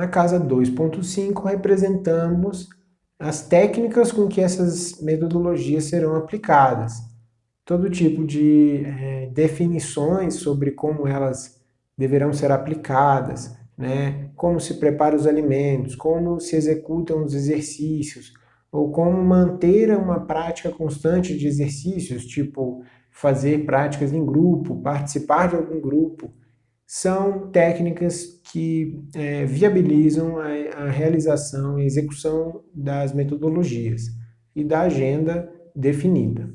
Na casa 2.5, representamos as técnicas com que essas metodologias serão aplicadas. Todo tipo de é, definições sobre como elas deverão ser aplicadas, né? como se prepara os alimentos, como se executam os exercícios, ou como manter uma prática constante de exercícios, tipo fazer práticas em grupo, participar de algum grupo, são técnicas que é, viabilizam a, a realização e execução das metodologias e da agenda definida.